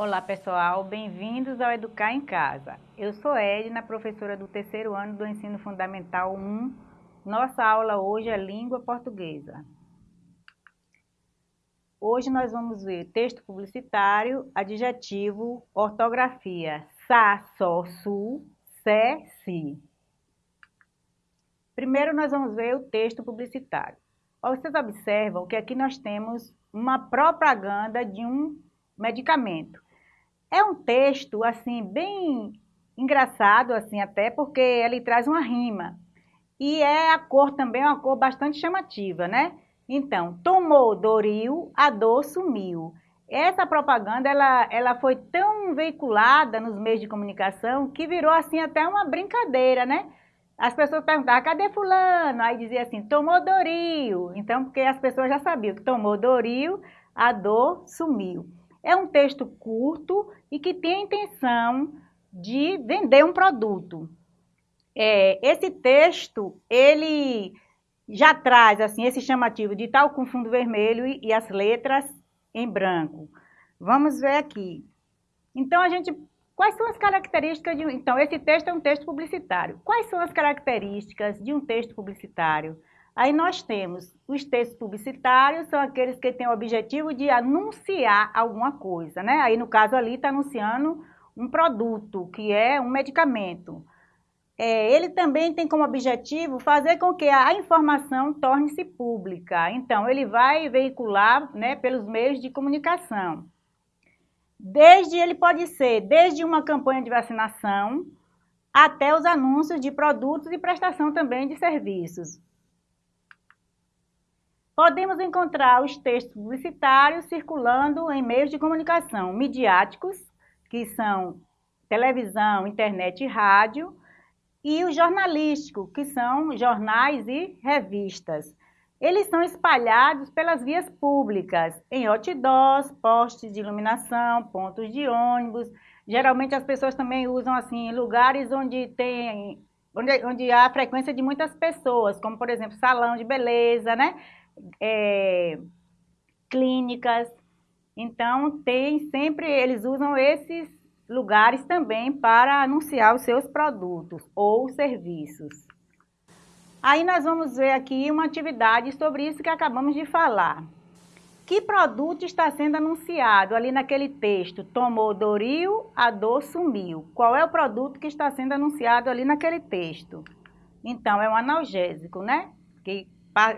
Olá pessoal, bem-vindos ao Educar em Casa. Eu sou Edna, professora do terceiro ano do Ensino Fundamental 1. Nossa aula hoje é Língua Portuguesa. Hoje nós vamos ver texto publicitário, adjetivo, ortografia, sa, so, su, se, si. Primeiro nós vamos ver o texto publicitário. Vocês observam que aqui nós temos uma propaganda de um medicamento. É um texto, assim, bem engraçado, assim, até porque ele traz uma rima. E é a cor também, uma cor bastante chamativa, né? Então, tomou Doril, a dor sumiu. Essa propaganda, ela, ela foi tão veiculada nos meios de comunicação que virou, assim, até uma brincadeira, né? As pessoas perguntavam, cadê fulano? Aí dizia assim, tomou Doril. Então, porque as pessoas já sabiam que tomou Doril, a dor sumiu. É um texto curto e que tem a intenção de vender um produto. É, esse texto, ele já traz assim esse chamativo de tal com fundo vermelho e, e as letras em branco. Vamos ver aqui. Então, a gente Quais são as características de um... Então, esse texto é um texto publicitário. Quais são as características de um texto publicitário? Aí nós temos os textos publicitários, são aqueles que têm o objetivo de anunciar alguma coisa, né? Aí no caso ali está anunciando um produto, que é um medicamento. É, ele também tem como objetivo fazer com que a informação torne-se pública. Então, ele vai veicular né, pelos meios de comunicação. Desde, ele pode ser desde uma campanha de vacinação até os anúncios de produtos e prestação também de serviços. Podemos encontrar os textos publicitários circulando em meios de comunicação midiáticos, que são televisão, internet e rádio, e o jornalístico, que são jornais e revistas. Eles são espalhados pelas vias públicas, em outdoors, postes de iluminação, pontos de ônibus. Geralmente as pessoas também usam assim lugares onde tem onde, onde há frequência de muitas pessoas, como por exemplo salão de beleza, né? É, clínicas. Então, tem sempre, eles usam esses lugares também para anunciar os seus produtos ou serviços. Aí nós vamos ver aqui uma atividade sobre isso que acabamos de falar. Que produto está sendo anunciado ali naquele texto? Tomou Doril, a dor sumiu. Qual é o produto que está sendo anunciado ali naquele texto? Então, é um analgésico, né? Que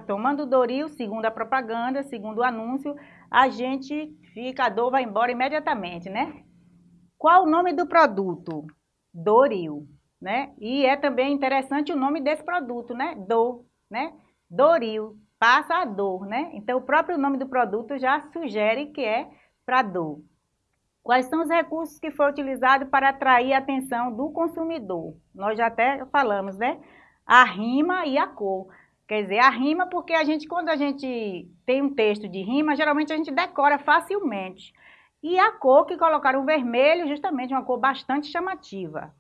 tomando Doril, segundo a propaganda, segundo o anúncio, a gente fica, a dor vai embora imediatamente, né? Qual o nome do produto? Doril, né? E é também interessante o nome desse produto, né? Dor, né? Doril, passa a dor, né? Então, o próprio nome do produto já sugere que é para dor. Quais são os recursos que foram utilizados para atrair a atenção do consumidor? Nós já até falamos, né? A rima e a cor. Quer dizer, a rima, porque a gente, quando a gente tem um texto de rima, geralmente a gente decora facilmente. E a cor que colocaram vermelho, justamente uma cor bastante chamativa.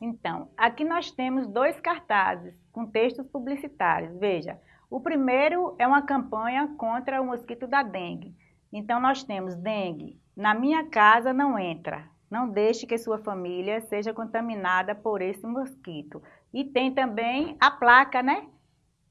Então, aqui nós temos dois cartazes com textos publicitários. Veja, o primeiro é uma campanha contra o mosquito da dengue. Então, nós temos dengue, na minha casa não entra. Não deixe que sua família seja contaminada por esse mosquito. E tem também a placa, né?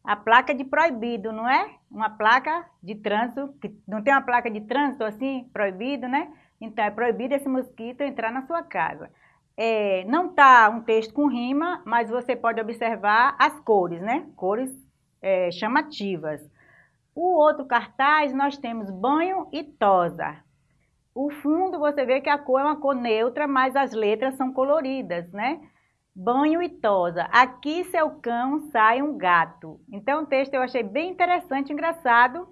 A placa de proibido, não é? Uma placa de trânsito, que não tem uma placa de trânsito assim, proibido, né? Então, é proibido esse mosquito entrar na sua casa. É, não está um texto com rima, mas você pode observar as cores, né? Cores é, chamativas. O outro cartaz, nós temos banho e tosa. O fundo, você vê que a cor é uma cor neutra, mas as letras são coloridas, né? Banho e tosa. Aqui seu cão sai um gato. Então o texto eu achei bem interessante, engraçado,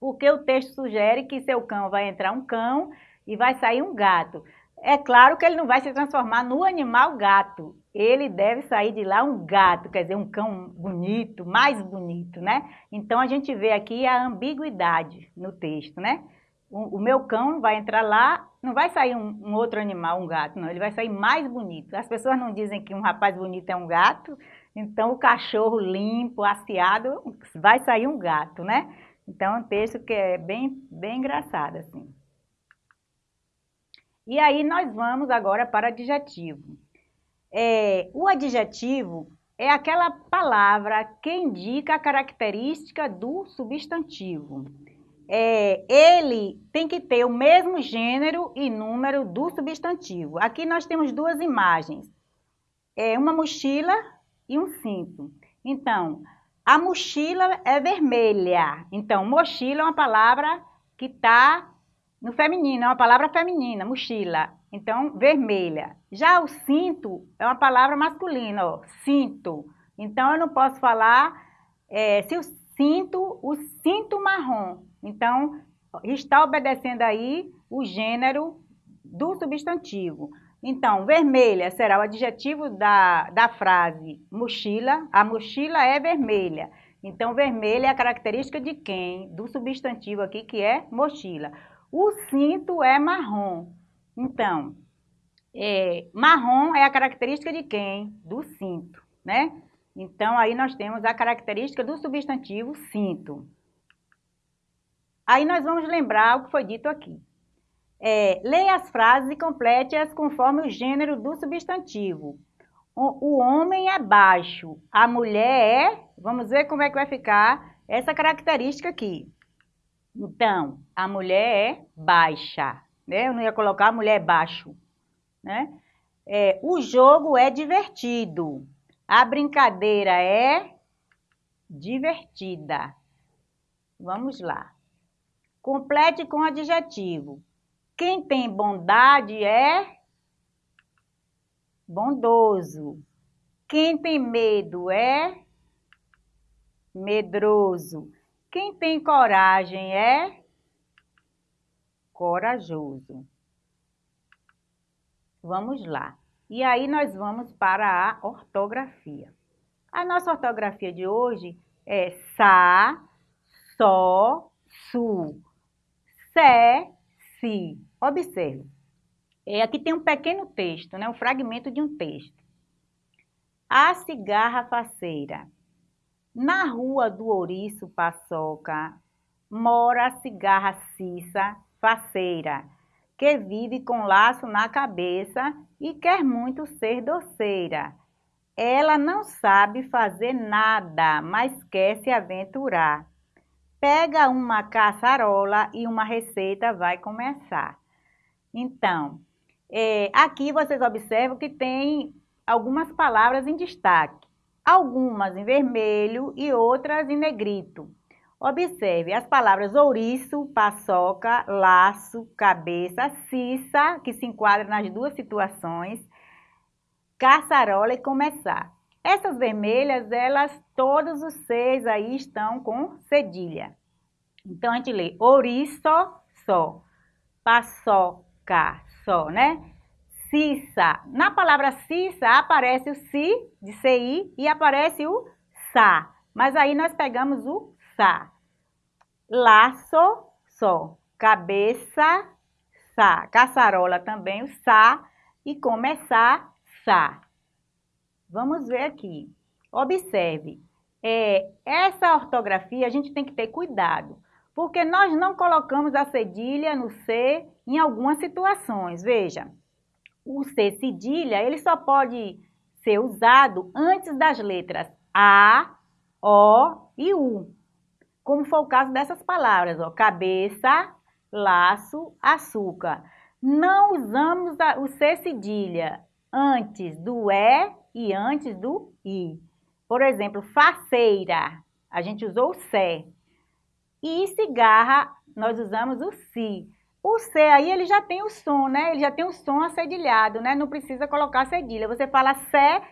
porque o texto sugere que seu cão vai entrar um cão e vai sair um gato. É claro que ele não vai se transformar no animal gato. Ele deve sair de lá um gato, quer dizer, um cão bonito, mais bonito, né? Então a gente vê aqui a ambiguidade no texto, né? o, o, meu cão vai entrar lá, não vai sair um, um, outro animal, um gato, não, ele vai sair mais bonito. As pessoas não dizem que um rapaz bonito é um gato, então o cachorro limpo, aciado, vai sair um gato, né? Então é um texto que é bem, bem engraçado, assim. E aí nós vamos agora para adjetivo. É, o adjetivo é aquela palavra que indica a característica do substantivo. É, ele tem que ter o mesmo gênero e número do substantivo. Aqui nós temos duas imagens. É uma mochila e um cinto. Então, a mochila é vermelha. Então, mochila é uma palavra que está no feminino, é uma palavra feminina, mochila. Então, vermelha. Já o cinto é uma palavra masculina, ó, cinto. Então, eu não posso falar é, se o cinto, o cinto marrom. Então, está obedecendo aí o gênero do substantivo. Então, vermelha será o adjetivo da, da frase mochila. A mochila é vermelha. Então, vermelha é a característica de quem? Do substantivo aqui, que é mochila. O cinto é marrom. Então, é, marrom é a característica de quem? Do cinto, né? Então, aí nós temos a característica do substantivo cinto. Aí nós vamos lembrar o que foi dito aqui. É, leia as frases e complete-as conforme o gênero do substantivo. O, o homem é baixo, a mulher é... Vamos ver como é que vai ficar essa característica aqui. Então, a mulher é baixa, né? Eu não ia colocar a mulher baixo, né? É, o jogo é divertido. A brincadeira é divertida. Vamos lá. Complete com adjetivo. Quem tem bondade é bondoso. Quem tem medo é medroso. Quem tem coragem é corajoso. Vamos lá. E aí nós vamos para a ortografia. A nossa ortografia de hoje é sa, só, su, si. Observe. É, aqui tem um pequeno texto, né? um fragmento de um texto. A cigarra faceira na rua do Ouriço Paçoca mora a cigarra Cissa, faceira, que vive com laço na cabeça e quer muito ser doceira. Ela não sabe fazer nada, mas quer se aventurar. Pega uma caçarola e uma receita vai começar. Então, é, aqui vocês observam que tem algumas palavras em destaque algumas em vermelho e outras em negrito. Observe as palavras ouriço, paçoca, laço, cabeça, cissa, que se enquadra nas duas situações, caçarola e começar. Essas vermelhas, elas, todos os seis aí estão com cedilha. Então, a gente lê ouriço, só, paçoca, só, né? Cissa. Na palavra cissa aparece o si de CI e aparece o sa. Mas aí nós pegamos o sa. Laço, só. Cabeça, sa. Caçarola também o sa. E começar, sa. Vamos ver aqui. Observe. É, essa ortografia a gente tem que ter cuidado. Porque nós não colocamos a cedilha no C em algumas situações. Veja o C cedilha, ele só pode ser usado antes das letras A, O e U. Como foi o caso dessas palavras, ó, cabeça, laço, açúcar. Não usamos o C cedilha antes do E e antes do I. Por exemplo, faceira, a gente usou o C. E cigarra, nós usamos o Si. O C aí, ele já tem o som, né? Ele já tem o som acedilhado, né? Não precisa colocar cedilha. Você fala Sé,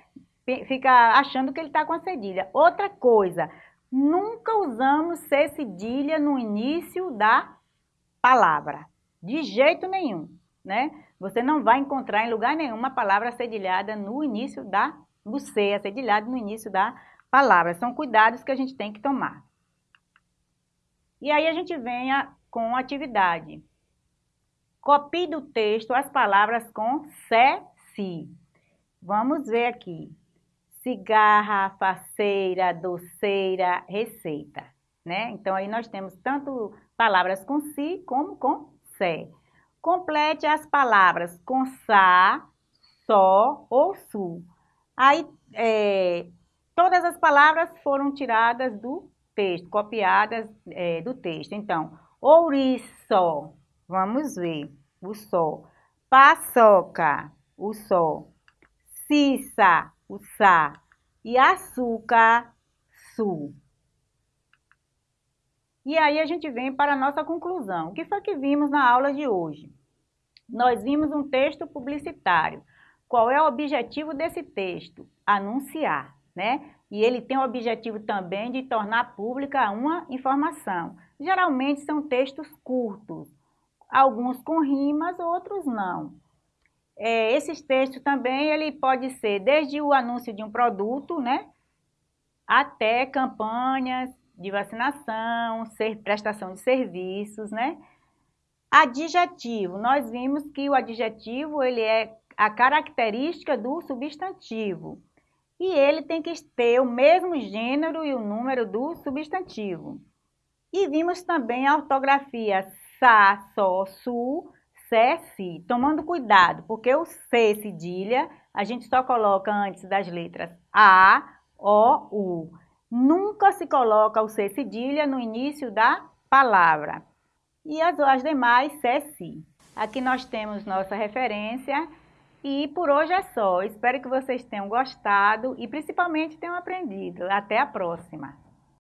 fica achando que ele está com a cedilha. Outra coisa, nunca usamos C cedilha no início da palavra. De jeito nenhum, né? Você não vai encontrar em lugar nenhum uma palavra cedilhada no início da... No C, acedilhado no início da palavra. São cuidados que a gente tem que tomar. E aí a gente vem a, com atividade. Copie do texto as palavras com se, si. Vamos ver aqui. Cigarra, faceira, doceira, receita. Né? Então, aí nós temos tanto palavras com si como com se. Complete as palavras com sa, só ou su. Aí, é, todas as palavras foram tiradas do texto, copiadas é, do texto. Então, ouriço, vamos ver, o sol. Paçoca, o sol. Cissa, o sa. E açúcar, su. E aí a gente vem para a nossa conclusão. O que foi que vimos na aula de hoje? Nós vimos um texto publicitário. Qual é o objetivo desse texto? Anunciar, né? E ele tem o objetivo também de tornar pública uma informação. Geralmente são textos curtos, alguns com rimas, outros não. É, esses textos também, ele pode ser desde o anúncio de um produto, né? Até campanhas de vacinação, ser, prestação de serviços, né? Adjetivo, nós vimos que o adjetivo ele é a característica do substantivo e ele tem que ter o mesmo gênero e o número do substantivo. E vimos também a ortografia sa, so, su, se, si, tomando cuidado, porque o C cedilha a gente só coloca antes das letras A, O, U. Nunca se coloca o C cedilha no início da palavra. E as, as demais, C, si. Aqui nós temos nossa referência e por hoje é só. Espero que vocês tenham gostado e principalmente tenham aprendido. Até a próxima!